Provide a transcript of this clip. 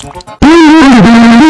¡Pum!